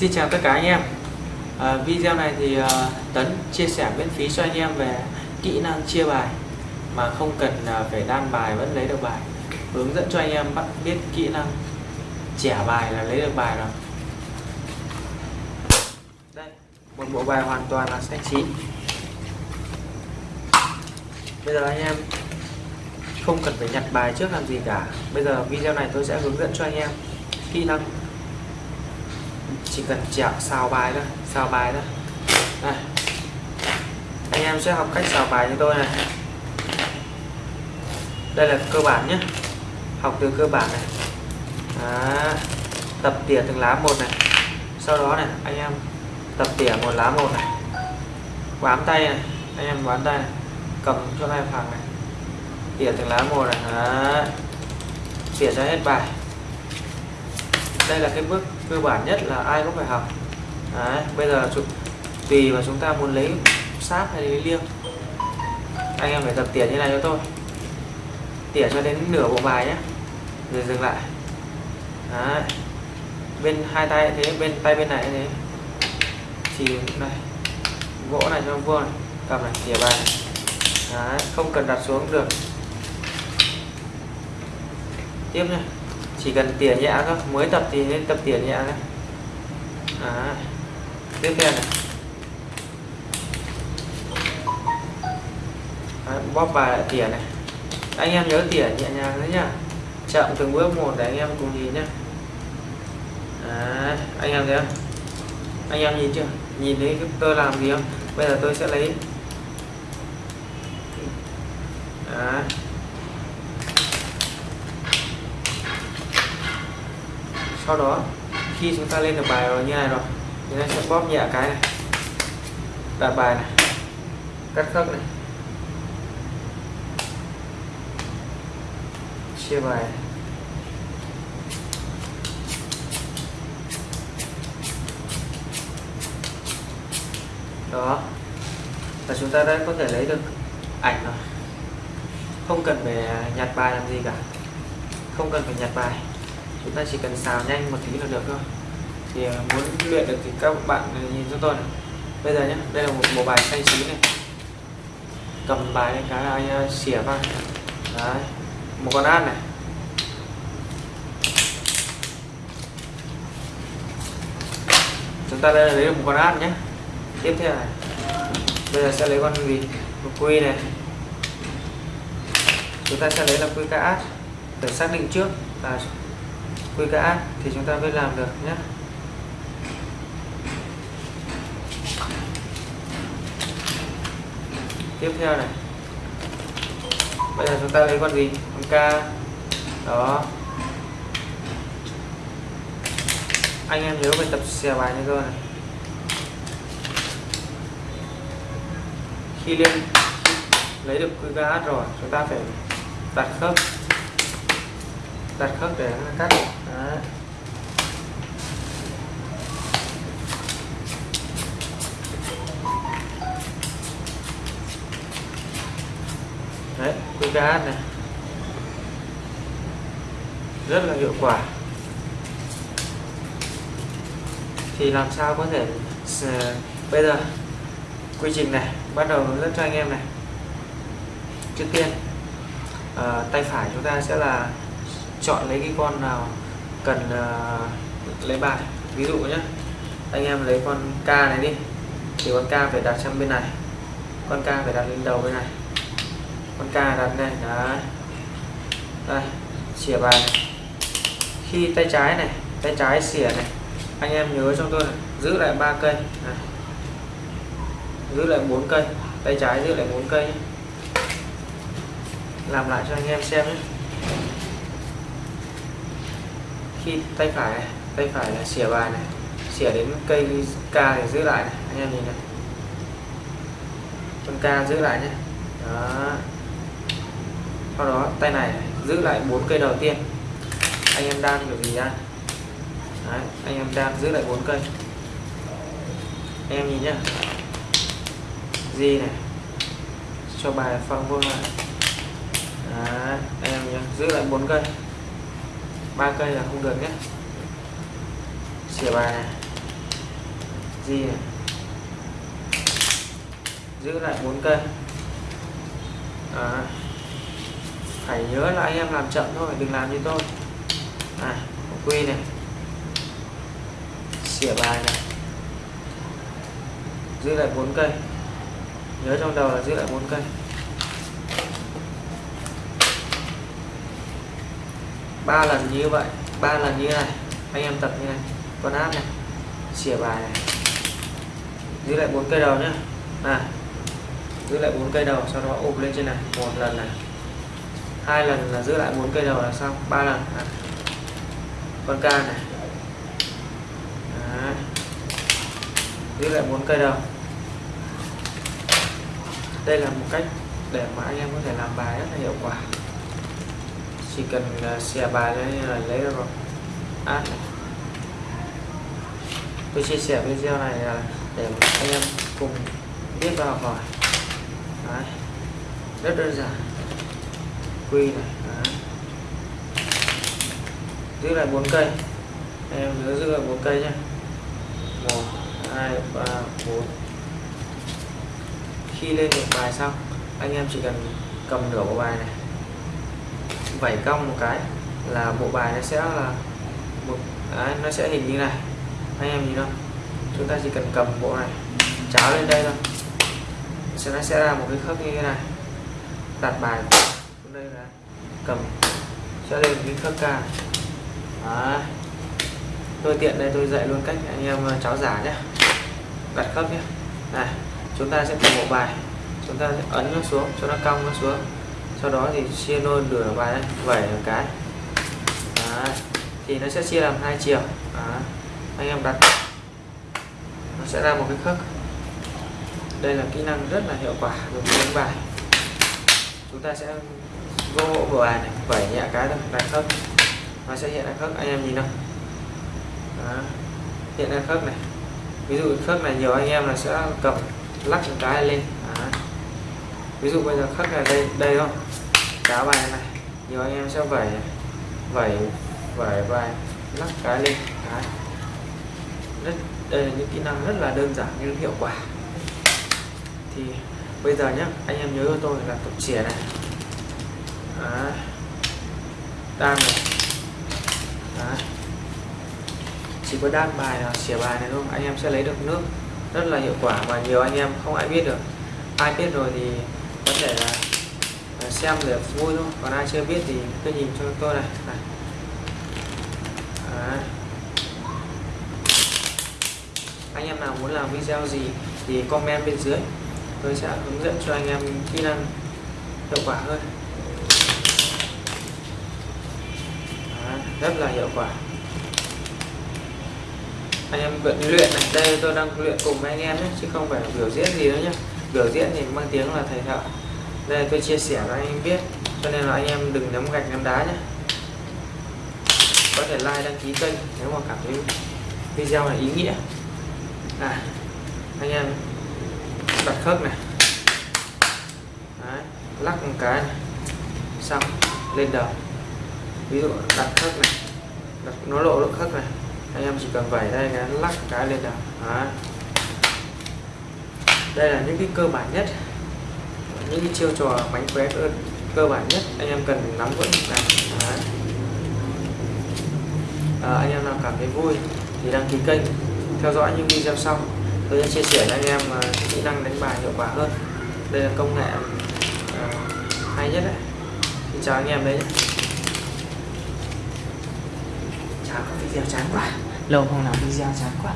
Xin chào tất cả anh em. À, Video này thì uh, Tấn chia sẻ miễn phí cho anh em về kỹ năng chia bài mà không cần uh, phải đan bài vẫn lấy được bài. Hướng dẫn cho anh em bắt biết kỹ năng trẻ bài là lấy được bài rồi đây một bộ bài hoàn toàn là sách chín. Bây giờ anh em không cần phải nhặt bài trước làm gì cả. Bây giờ video này tôi sẽ hướng dẫn cho anh em kỹ năng chỉ cần chẹo xào bài thôi, xào bài thôi. Này. anh em sẽ học cách xào bài cho tôi này. Đây là cơ bản nhé. Học từ cơ bản này. Đó. tập tỉa từng lá một này. Sau đó này, anh em tập tỉa một lá một này. Bám tay này, anh em bám tay này. Cầm cho hai phẳng này. Tỉa từng lá một này. Đó. tỉa ra hết bài đây là cái bước cơ bản nhất là ai cũng phải học. Đấy, bây giờ tùy mà chúng ta muốn lấy sáp hay lấy liêng. Anh em phải tập tỉa như này cho tôi tỉa cho đến nửa bộ bài nhé. Rồi dừng lại. Đấy. bên hai tay thế bên tay bên này thế. Thì này gỗ này cho vuông này. Cầm này tỉa bài này. Đấy, không cần đặt xuống được. Tiếp nha chỉ cần tỉa nhẹ thôi mới tập thì nên tập tỉa nhẹ thôi. À, tiếp theo này. À, bóp bài lại tỉa này. Anh em nhớ tỉa nhẹ nhàng đấy nhá. Chậm từng bước một để anh em cùng nhìn nhá. À, anh em thấy không? Anh em nhìn chưa? Nhìn thấy tôi làm gì không? Bây giờ tôi sẽ lấy. À, sau đó, khi chúng ta lên được bài rồi như này rồi chúng ta sẽ bóp nhẹ cái này. Đặt bài này, cắt khớp này. Chia bài này. đó. Và chúng ta đã có thể lấy được ảnh rồi. Không cần phải nhặt bài làm gì cả. Không cần phải nhặt bài chúng ta chỉ cần xào nhanh một tí là được thôi. Thì à, muốn luyện được thì các bạn nhìn cho tôi này. Bây giờ nhé đây là một bộ bài xanh chín này. Cầm bài lên cái ai xỉa vào đấy, một con át này. Chúng ta đây là lấy được một con át nhé tiếp theo này. Bây giờ sẽ lấy con gì? Một quy này. Chúng ta sẽ lấy là quy cá át. Để xác định trước. Là quy cả thì chúng ta mới làm được nhé. Tiếp theo này. Bây giờ chúng ta lấy con gì? Con k. Đó. Anh em nhớ phải tập xè bài như cơ này. Khi lên, lấy được quy QK rồi, chúng ta phải đặt khớp. Đặt khớp để cắt. Đấy. Này. Rất là hiệu quả. Thì làm sao có thể bây giờ quy trình này bắt đầu hướng dẫn cho anh em này. Trước tiên à, tay phải chúng ta sẽ là chọn lấy cái con nào cần à, lấy bài. Ví dụ nhé anh em lấy con k này đi. Thì con k phải đặt sang bên này con k phải đặt lên đầu bên này con ca đặt này, đấy. Đây xỉa bài. Này. khi tay trái này tay trái xỉa này anh em nhớ cho tôi này, giữ lại ba cây này. giữ lại bốn cây tay trái giữ lại bốn cây làm lại cho anh em xem nhé. Khi tay phải này, tay phải là xỉa bài này xỉa đến cây ca thì giữ lại này anh em nhìn này. Con ca giữ lại nhé. Đó sau đó tay này giữ lại bốn cây đầu tiên. Anh em đang kiểu gì ra Đấy, anh em đang giữ lại bốn cây. Anh em nhìn nhá. Gì này. Cho bài phân vuông lại. Đấy, anh em nhá. Giữ lại bốn cây. Ba cây là không được nhé xỉa bài này. Gì này. Giữ lại bốn cây. À, phải nhớ là anh em làm chậm thôi, đừng làm như tôi. À quy này. Xỉa bài này. Giữ lại bốn cây. Nhớ trong đầu là giữ lại bốn cây. Ba lần như vậy, ba lần như này. Anh em tập như này. Con áp này. Xỉa bài này. Giữ lại bốn cây đầu nhé à giữ lại bốn cây đầu, sau đó ụp lên trên này. Một lần này hai lần là giữ lại bốn cây đầu là xong ba lần à. con ca này Đấy. giữ lại bốn cây đầu đây là một cách để mà anh em có thể làm bài rất là hiệu quả chỉ cần xè bài lên là lấy được rồi à. tôi chia sẻ video này là để anh em cùng biết và học hỏi Đấy. rất đơn giản quy này Đấy. giữ lại bốn cây. Em nhớ giữ lại bốn cây nhé một hai ba bốn. Khi lên được bài xong anh em chỉ cần cầm nửa bộ bài này. Vẩy cong một cái là bộ bài nó sẽ là một đấy, nó sẽ hình như này. Anh em nhìn không? Chúng ta chỉ cần cầm bộ này cháo lên đây thôi. Sẽ nó sẽ ra một cái khớp như thế này. Đặt bài đây là cầm. Sẽ lên cái khớp ca. Đấy. tôi tiện đây, tôi dạy luôn cách anh em ờ, cháo giả nhé đặt khớp nhé này, chúng ta sẽ cầm bộ bài. Chúng ta sẽ ấn nó xuống, cho nó cong nó xuống. Sau đó thì chia đôi nửa bài này vẩy một cái. Đấy. thì nó sẽ chia làm hai chiều. Đấy. anh em đặt. Nó sẽ ra một cái khớp. Đây là kỹ năng rất là hiệu quả đối với đánh bài. Chúng ta sẽ vô vừa bài này? Vẩy nhẹ cái thôi đặt khớp. Nó sẽ hiện ra khớp, anh em nhìn không Đó. hiện ra khớp này. Ví dụ khớp này nhiều anh em là sẽ cầm, lắc một cái lên. Đó. ví dụ bây giờ khớp này đây đây không? Cá bài này. Nhiều anh em sẽ vẩy vẩy vẩy bài, lắc cái lên. Cái rất, đây là những kỹ năng rất là đơn giản nhưng hiệu quả. Thì bây giờ nhé anh em nhớ cho tôi là tập chìa này. Đấy. đan này Đấy. chỉ có đan bài là xỉa bài này thôi anh em sẽ lấy được nước rất là hiệu quả và nhiều anh em không ai biết được ai biết rồi thì có thể là, xem để vui thôi còn ai chưa biết thì cứ nhìn cho tôi này, này. Đấy. anh em nào muốn làm video gì thì comment bên dưới tôi sẽ hướng dẫn cho anh em kỹ năng hiệu quả hơn Đó, rất là hiệu quả. Anh em vẫn luyện này đây tôi đang luyện cùng với anh em nhé chứ không phải biểu diễn gì nữa nhé. Biểu diễn thì mang tiếng là thầy thợ. Đây tôi chia sẻ cho anh em biết cho nên là anh em đừng ném gạch ném đá nhé. Có thể like đăng ký kênh nếu mà cảm thấy video này ý nghĩa. À anh em đặt khớp này. Đấy, lắc một cái này. xong lên đầu ví dụ đặt khớp này. Đặt, nó lộ được khớp này. Anh em chỉ cần vẩy đây cái lắc cái lên là Đó. đây là những cái cơ bản nhất. Những cái chiêu trò mánh khóe cơ, cơ bản nhất. Anh em cần nắm vững này. Đó. À, anh em nào cảm thấy vui thì đăng ký kênh theo dõi những video sau. Tôi sẽ chia sẻ cho anh em ờ, kỹ năng đánh bài hiệu quả hơn. Đây là công nghệ uh, hay nhất đấy. Xin chào anh em đấy chào có video chán quá. Lâu không làm video chán quá.